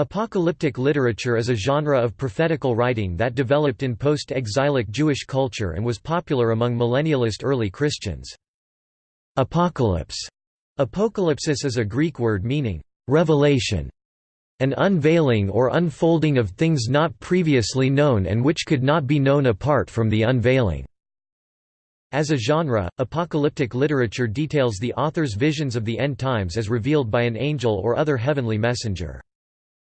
Apocalyptic literature is a genre of prophetical writing that developed in post-exilic Jewish culture and was popular among millennialist early Christians. Apocalypse Apocalypsis is a Greek word meaning, revelation, an unveiling or unfolding of things not previously known and which could not be known apart from the unveiling. As a genre, apocalyptic literature details the author's visions of the end times as revealed by an angel or other heavenly messenger.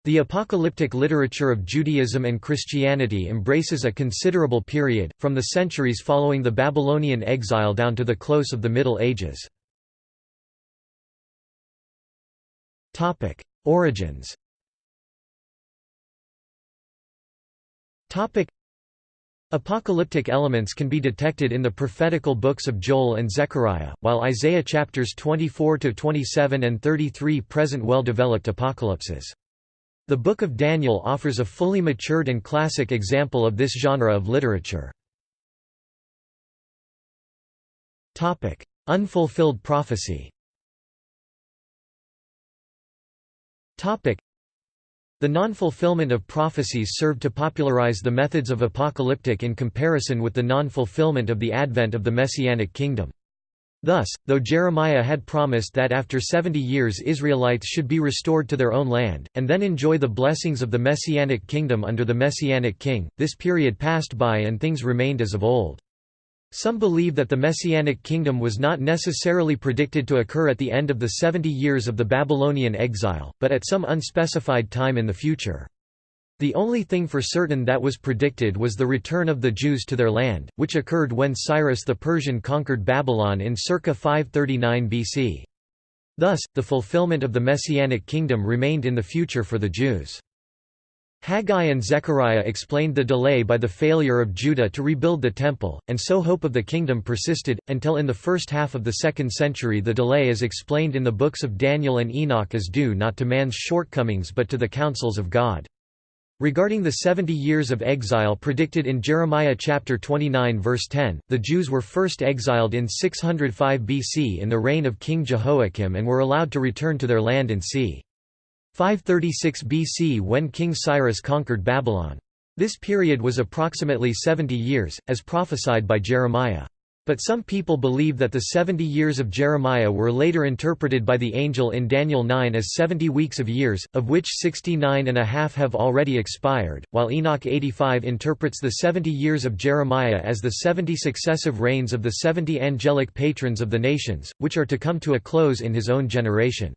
The apocalyptic literature of Judaism and Christianity embraces a considerable period, from the centuries following the Babylonian exile down to the close of the Middle Ages. Origins Apocalyptic elements can be detected in the prophetical books of Joel and Zechariah, while Isaiah chapters 24–27 and 33 present well-developed apocalypses. The Book of Daniel offers a fully matured and classic example of this genre of literature. Unfulfilled prophecy The non-fulfillment of prophecies served to popularize the methods of apocalyptic in comparison with the non-fulfillment of the advent of the Messianic kingdom. Thus, though Jeremiah had promised that after seventy years Israelites should be restored to their own land, and then enjoy the blessings of the Messianic kingdom under the Messianic king, this period passed by and things remained as of old. Some believe that the Messianic kingdom was not necessarily predicted to occur at the end of the seventy years of the Babylonian exile, but at some unspecified time in the future. The only thing for certain that was predicted was the return of the Jews to their land, which occurred when Cyrus the Persian conquered Babylon in circa 539 BC. Thus, the fulfillment of the Messianic kingdom remained in the future for the Jews. Haggai and Zechariah explained the delay by the failure of Judah to rebuild the temple, and so hope of the kingdom persisted, until in the first half of the second century the delay is explained in the books of Daniel and Enoch as due not to man's shortcomings but to the counsels of God. Regarding the 70 years of exile predicted in Jeremiah chapter 29 verse 10, the Jews were first exiled in 605 BC in the reign of King Jehoiakim and were allowed to return to their land in c. 536 BC when King Cyrus conquered Babylon. This period was approximately 70 years, as prophesied by Jeremiah. But some people believe that the 70 years of Jeremiah were later interpreted by the angel in Daniel 9 as 70 weeks of years, of which 69 and a half have already expired, while Enoch 85 interprets the 70 years of Jeremiah as the 70 successive reigns of the 70 angelic patrons of the nations, which are to come to a close in his own generation.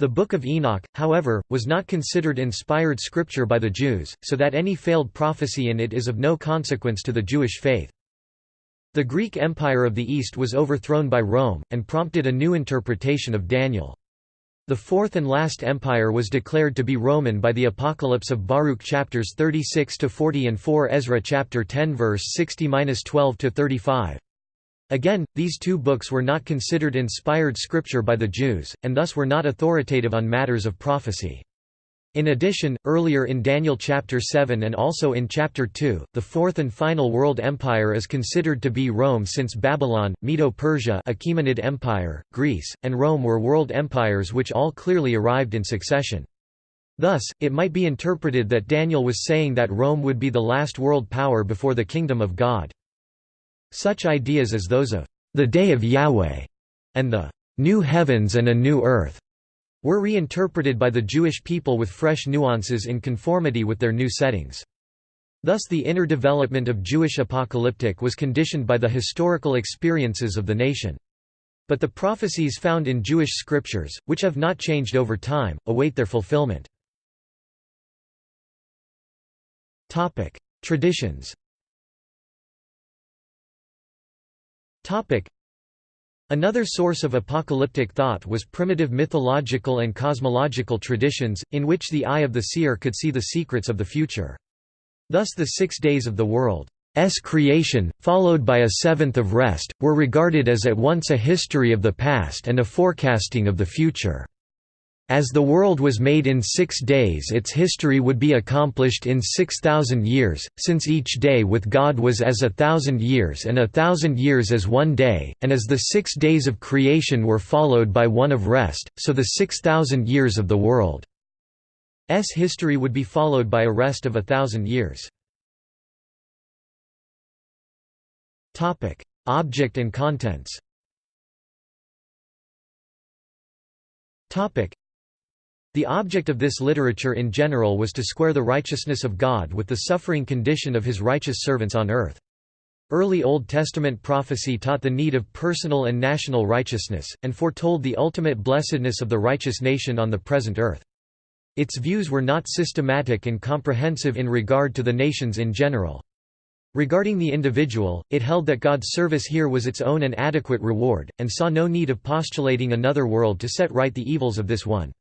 The Book of Enoch, however, was not considered inspired scripture by the Jews, so that any failed prophecy in it is of no consequence to the Jewish faith. The Greek Empire of the East was overthrown by Rome, and prompted a new interpretation of Daniel. The fourth and last empire was declared to be Roman by the Apocalypse of Baruch chapters 36 to 40 and 4 Ezra chapter 10 verse 60-12 to 35. Again, these two books were not considered inspired scripture by the Jews, and thus were not authoritative on matters of prophecy. In addition, earlier in Daniel chapter 7 and also in chapter 2, the fourth and final world empire is considered to be Rome since Babylon, Medo-Persia Achaemenid Empire, Greece, and Rome were world empires which all clearly arrived in succession. Thus, it might be interpreted that Daniel was saying that Rome would be the last world power before the kingdom of God. Such ideas as those of the day of Yahweh and the new heavens and a new earth were reinterpreted by the Jewish people with fresh nuances in conformity with their new settings. Thus the inner development of Jewish apocalyptic was conditioned by the historical experiences of the nation. But the prophecies found in Jewish scriptures, which have not changed over time, await their fulfillment. Traditions Another source of apocalyptic thought was primitive mythological and cosmological traditions, in which the eye of the seer could see the secrets of the future. Thus the six days of the world's creation, followed by a seventh of rest, were regarded as at once a history of the past and a forecasting of the future. As the world was made in six days its history would be accomplished in six thousand years, since each day with God was as a thousand years and a thousand years as one day, and as the six days of creation were followed by one of rest, so the six thousand years of the world's history would be followed by a rest of a thousand years. Object and contents the object of this literature in general was to square the righteousness of God with the suffering condition of his righteous servants on earth. Early Old Testament prophecy taught the need of personal and national righteousness, and foretold the ultimate blessedness of the righteous nation on the present earth. Its views were not systematic and comprehensive in regard to the nations in general. Regarding the individual, it held that God's service here was its own and adequate reward, and saw no need of postulating another world to set right the evils of this one.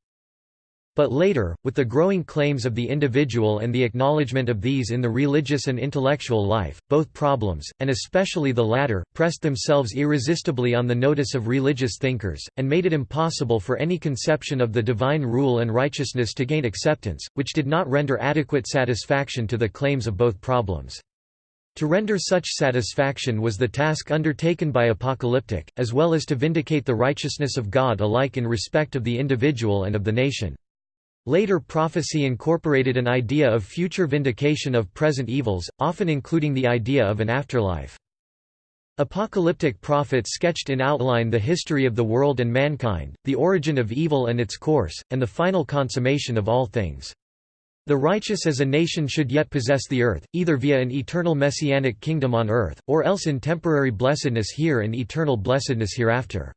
But later, with the growing claims of the individual and the acknowledgement of these in the religious and intellectual life, both problems, and especially the latter, pressed themselves irresistibly on the notice of religious thinkers, and made it impossible for any conception of the divine rule and righteousness to gain acceptance, which did not render adequate satisfaction to the claims of both problems. To render such satisfaction was the task undertaken by Apocalyptic, as well as to vindicate the righteousness of God alike in respect of the individual and of the nation. Later prophecy incorporated an idea of future vindication of present evils, often including the idea of an afterlife. Apocalyptic prophets sketched in outline the history of the world and mankind, the origin of evil and its course, and the final consummation of all things. The righteous as a nation should yet possess the earth, either via an eternal messianic kingdom on earth, or else in temporary blessedness here and eternal blessedness hereafter.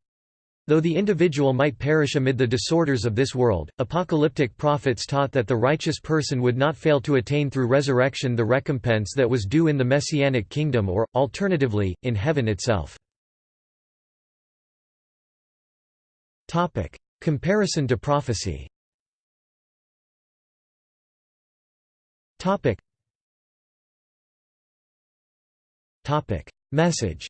Though the individual might perish amid the disorders of this world, apocalyptic prophets taught that the righteous person would not fail to attain through resurrection the recompense that was due in the messianic kingdom or, alternatively, in heaven itself. Comparison to prophecy. Message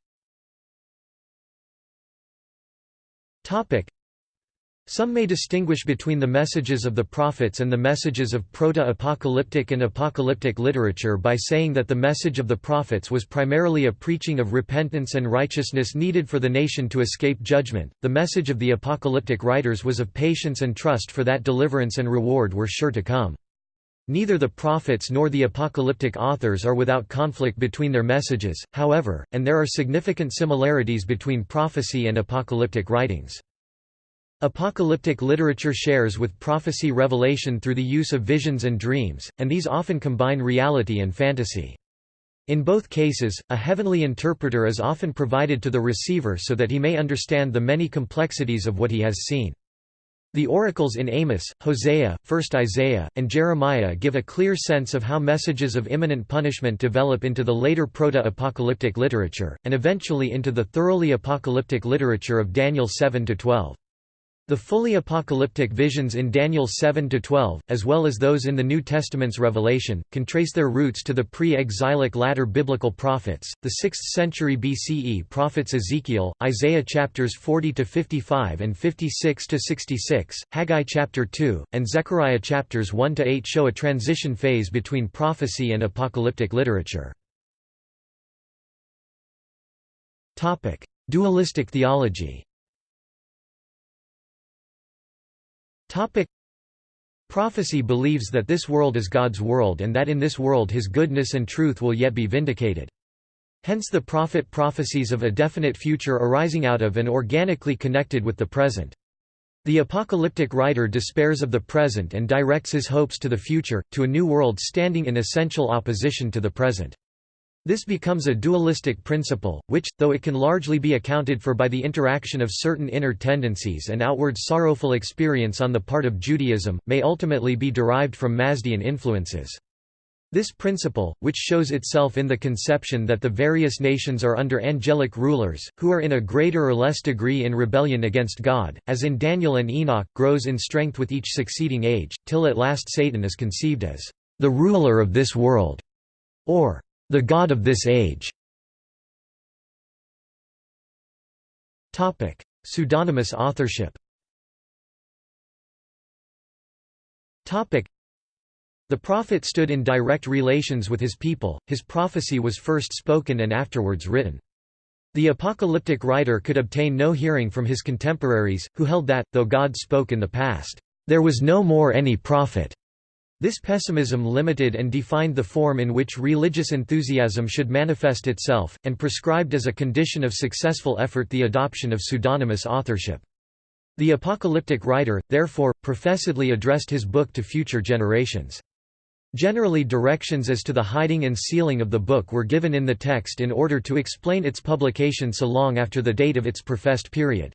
Some may distinguish between the messages of the prophets and the messages of proto-apocalyptic and apocalyptic literature by saying that the message of the prophets was primarily a preaching of repentance and righteousness needed for the nation to escape judgment. The message of the apocalyptic writers was of patience and trust for that deliverance and reward were sure to come. Neither the prophets nor the apocalyptic authors are without conflict between their messages, however, and there are significant similarities between prophecy and apocalyptic writings. Apocalyptic literature shares with prophecy revelation through the use of visions and dreams, and these often combine reality and fantasy. In both cases, a heavenly interpreter is often provided to the receiver so that he may understand the many complexities of what he has seen. The oracles in Amos, Hosea, 1 Isaiah, and Jeremiah give a clear sense of how messages of imminent punishment develop into the later proto-apocalyptic literature, and eventually into the thoroughly apocalyptic literature of Daniel 7–12. The fully apocalyptic visions in Daniel 7–12, as well as those in the New Testament's Revelation, can trace their roots to the pre-exilic latter biblical prophets, the 6th century BCE prophets Ezekiel, Isaiah chapters 40–55 and 56–66, Haggai chapter 2, and Zechariah chapters 1–8 show a transition phase between prophecy and apocalyptic literature. Dualistic theology Topic. Prophecy believes that this world is God's world and that in this world his goodness and truth will yet be vindicated. Hence the prophet prophecies of a definite future arising out of and organically connected with the present. The apocalyptic writer despairs of the present and directs his hopes to the future, to a new world standing in essential opposition to the present. This becomes a dualistic principle, which, though it can largely be accounted for by the interaction of certain inner tendencies and outward sorrowful experience on the part of Judaism, may ultimately be derived from Mazdean influences. This principle, which shows itself in the conception that the various nations are under angelic rulers, who are in a greater or less degree in rebellion against God, as in Daniel and Enoch, grows in strength with each succeeding age, till at last Satan is conceived as the ruler of this world, or the God of this age Topic. Pseudonymous authorship Topic. the prophet stood in direct relations with his people, his prophecy was first spoken and afterwards written. The apocalyptic writer could obtain no hearing from his contemporaries, who held that, though God spoke in the past, there was no more any prophet. This pessimism limited and defined the form in which religious enthusiasm should manifest itself, and prescribed as a condition of successful effort the adoption of pseudonymous authorship. The apocalyptic writer, therefore, professedly addressed his book to future generations. Generally directions as to the hiding and sealing of the book were given in the text in order to explain its publication so long after the date of its professed period.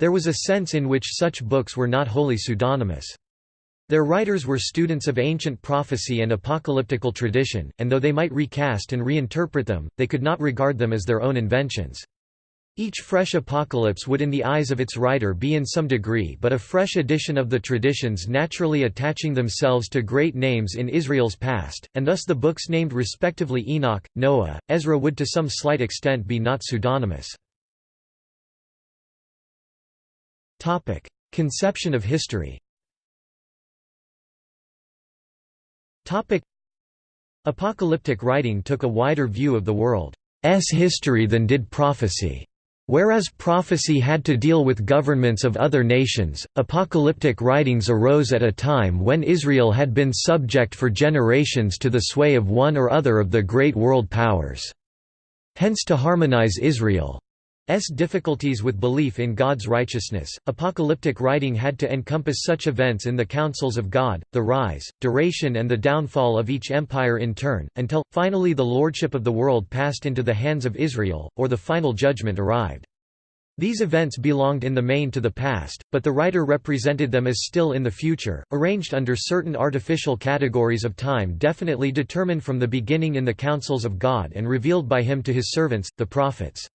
There was a sense in which such books were not wholly pseudonymous. Their writers were students of ancient prophecy and apocalyptical tradition, and though they might recast and reinterpret them, they could not regard them as their own inventions. Each fresh apocalypse would in the eyes of its writer be in some degree but a fresh edition of the traditions naturally attaching themselves to great names in Israel's past, and thus the books named respectively Enoch, Noah, Ezra would to some slight extent be not pseudonymous. Conception of history Apocalyptic writing took a wider view of the world's history than did prophecy. Whereas prophecy had to deal with governments of other nations, apocalyptic writings arose at a time when Israel had been subject for generations to the sway of one or other of the great world powers. Hence to harmonize Israel S difficulties with belief in God's righteousness, apocalyptic writing had to encompass such events in the counsels of God, the rise, duration and the downfall of each empire in turn, until, finally the lordship of the world passed into the hands of Israel, or the final judgment arrived. These events belonged in the main to the past, but the writer represented them as still in the future, arranged under certain artificial categories of time definitely determined from the beginning in the counsels of God and revealed by him to his servants, the prophets.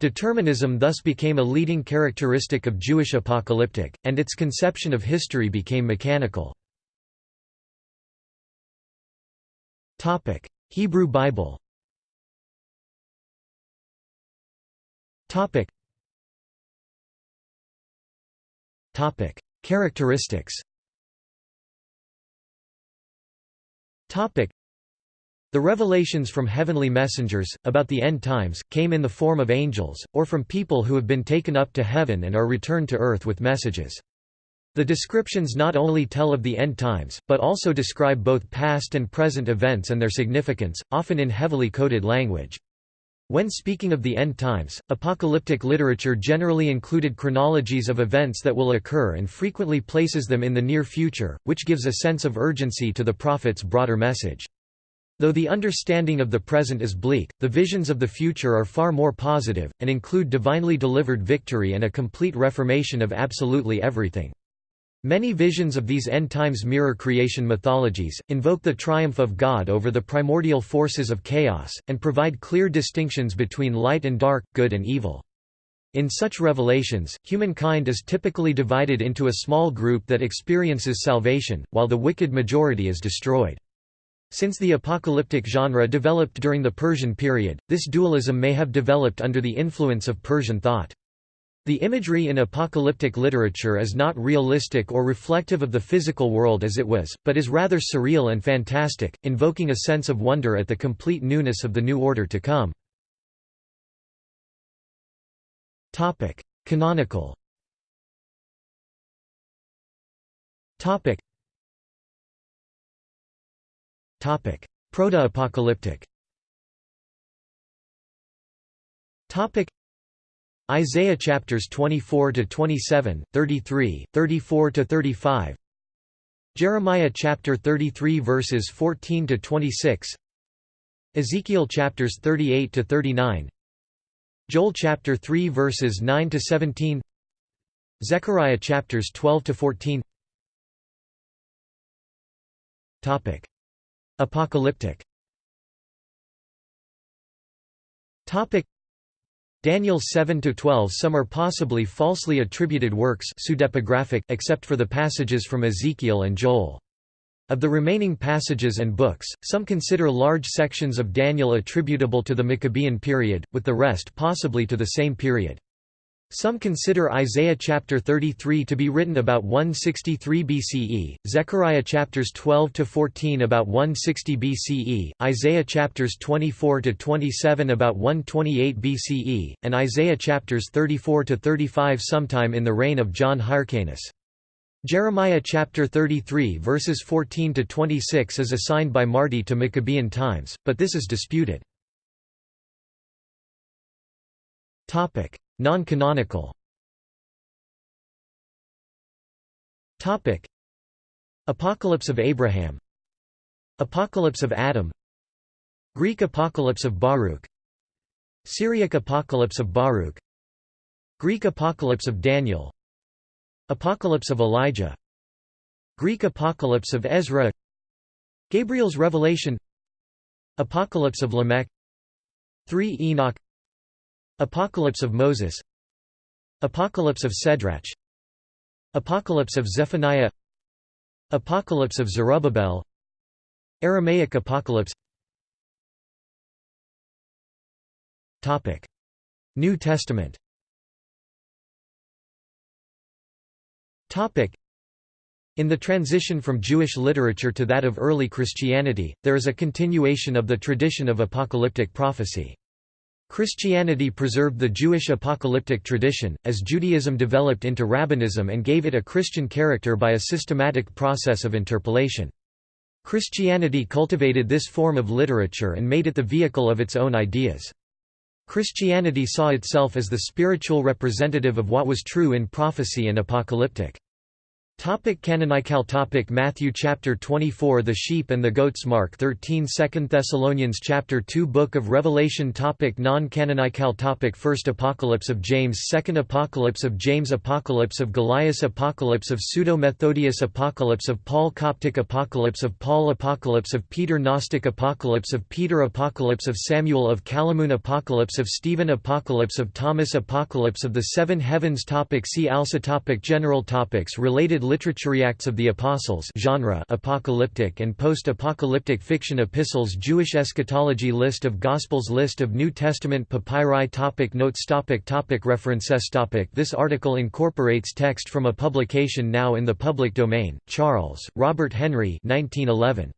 Determinism thus became a leading characteristic of Jewish apocalyptic, and its conception of history became mechanical. Hebrew Bible Characteristics the revelations from heavenly messengers, about the end times, came in the form of angels, or from people who have been taken up to heaven and are returned to earth with messages. The descriptions not only tell of the end times, but also describe both past and present events and their significance, often in heavily coded language. When speaking of the end times, apocalyptic literature generally included chronologies of events that will occur and frequently places them in the near future, which gives a sense of urgency to the prophet's broader message. Though the understanding of the present is bleak, the visions of the future are far more positive, and include divinely delivered victory and a complete reformation of absolutely everything. Many visions of these end times mirror creation mythologies, invoke the triumph of God over the primordial forces of chaos, and provide clear distinctions between light and dark, good and evil. In such revelations, humankind is typically divided into a small group that experiences salvation, while the wicked majority is destroyed. Since the apocalyptic genre developed during the Persian period, this dualism may have developed under the influence of Persian thought. The imagery in apocalyptic literature is not realistic or reflective of the physical world as it was, but is rather surreal and fantastic, invoking a sense of wonder at the complete newness of the new order to come. Canonical Proto-apocalyptic Isaiah chapters 24 to 27, 33, 34 to 35. Jeremiah chapter 33 verses 14 to 26. Ezekiel chapters 38 to 39. Joel chapter 3 verses 9 to 17. Zechariah chapters 12 to 14. Topic Apocalyptic Daniel 7–12 Some are possibly falsely attributed works except for the passages from Ezekiel and Joel. Of the remaining passages and books, some consider large sections of Daniel attributable to the Maccabean period, with the rest possibly to the same period. Some consider Isaiah chapter 33 to be written about 163 BCE, Zechariah chapters 12 to 14 about 160 BCE, Isaiah chapters 24 to 27 about 128 BCE, and Isaiah chapters 34 to 35 sometime in the reign of John Hyrcanus. Jeremiah chapter 33 verses 14 to 26 is assigned by Marti to Maccabean times, but this is disputed. Topic: Non-canonical. Apocalypse of Abraham. Apocalypse of Adam. Greek Apocalypse of Baruch. Syriac Apocalypse of Baruch. Greek Apocalypse of Daniel. Apocalypse of Elijah Greek Apocalypse of Ezra Gabriel's Revelation Apocalypse of Lamech 3 Enoch Apocalypse of Moses. Apocalypse of Sedrach Apocalypse of Zephaniah. Apocalypse of Zerubbabel. Aramaic Apocalypse. Topic. New Testament. Topic. In the transition from Jewish literature to that of early Christianity, there is a continuation of the tradition of apocalyptic prophecy. Christianity preserved the Jewish apocalyptic tradition, as Judaism developed into rabbinism and gave it a Christian character by a systematic process of interpolation. Christianity cultivated this form of literature and made it the vehicle of its own ideas. Christianity saw itself as the spiritual representative of what was true in prophecy and apocalyptic. Topic canonical topic Matthew chapter 24 The sheep and the goats Mark 13 2 Thessalonians chapter 2 Book of Revelation topic Non-canonical topic First Apocalypse of James Second Apocalypse of James Apocalypse of Golias Apocalypse of Pseudo-Methodius Apocalypse of Paul Coptic Apocalypse of Paul Apocalypse of Peter Gnostic Apocalypse of Peter Apocalypse of Samuel of Kalamoun Apocalypse of Stephen Apocalypse of Thomas Apocalypse of the Seven Heavens topic See also topic General topics Related literature Acts of the Apostles genre apocalyptic and post-apocalyptic fiction epistles Jewish eschatology List of Gospels List of New Testament papyri topic Notes topic topic References topic This article incorporates text from a publication now in the public domain, Charles, Robert Henry 1911.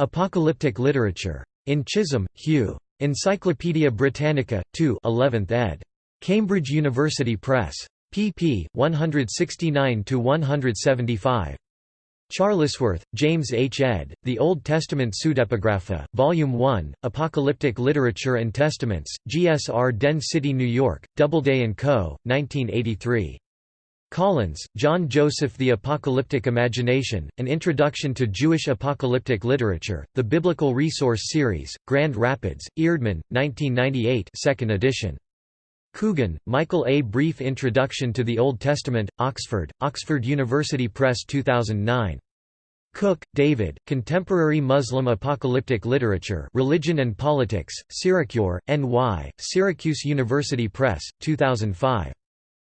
Apocalyptic Literature. In Chisholm, Hugh. Encyclopædia Britannica, 2 11th ed. Cambridge University Press pp. 169–175. Charlesworth, James H. ed., The Old Testament Pseudepigrapha, Volume 1, Apocalyptic Literature and Testaments, Garden City, New York, Doubleday & Co., 1983. Collins, John Joseph The Apocalyptic Imagination, An Introduction to Jewish Apocalyptic Literature, The Biblical Resource Series, Grand Rapids, Eerdman, 1998 2nd edition. Coogan, Michael A. Brief Introduction to the Old Testament, Oxford, Oxford University Press 2009. Cook, David, Contemporary Muslim Apocalyptic Literature Religion and Politics, Syracuse, N.Y., Syracuse University Press, 2005.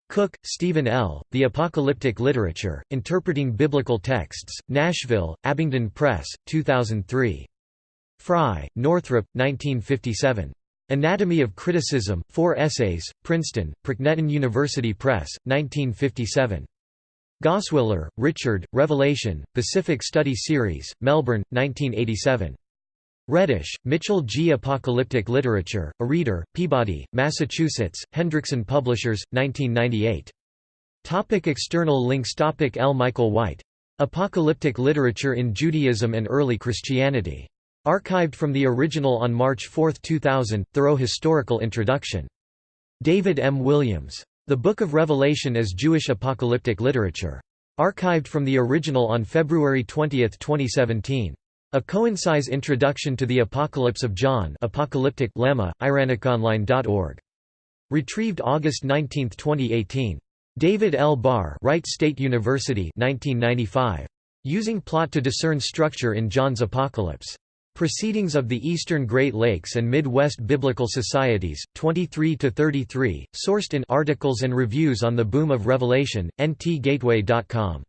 Cook, Stephen L., The Apocalyptic Literature, Interpreting Biblical Texts, Nashville, Abingdon Press, 2003. Frye, Northrop, 1957. Anatomy of Criticism, 4 essays, Princeton, Procnetin University Press, 1957. Goswiller, Richard, Revelation, Pacific Study Series, Melbourne, 1987. Reddish, Mitchell G. Apocalyptic Literature, A Reader, Peabody, Massachusetts, Hendrickson Publishers, 1998. Topic external links Topic L. Michael White. Apocalyptic Literature in Judaism and Early Christianity. Archived from the original on March 4, 2000, thorough historical introduction. David M. Williams. The Book of Revelation as Jewish Apocalyptic Literature. Archived from the original on February 20, 2017. A coincise introduction to the Apocalypse of John Apocalyptic Lemma, iranicaonline.org. Retrieved August 19, 2018. David L. Barr Wright State University 1995. Using plot to discern structure in John's Apocalypse. Proceedings of the Eastern Great Lakes and Midwest Biblical Societies, 23–33, sourced in Articles and Reviews on the Boom of Revelation, ntgateway.com.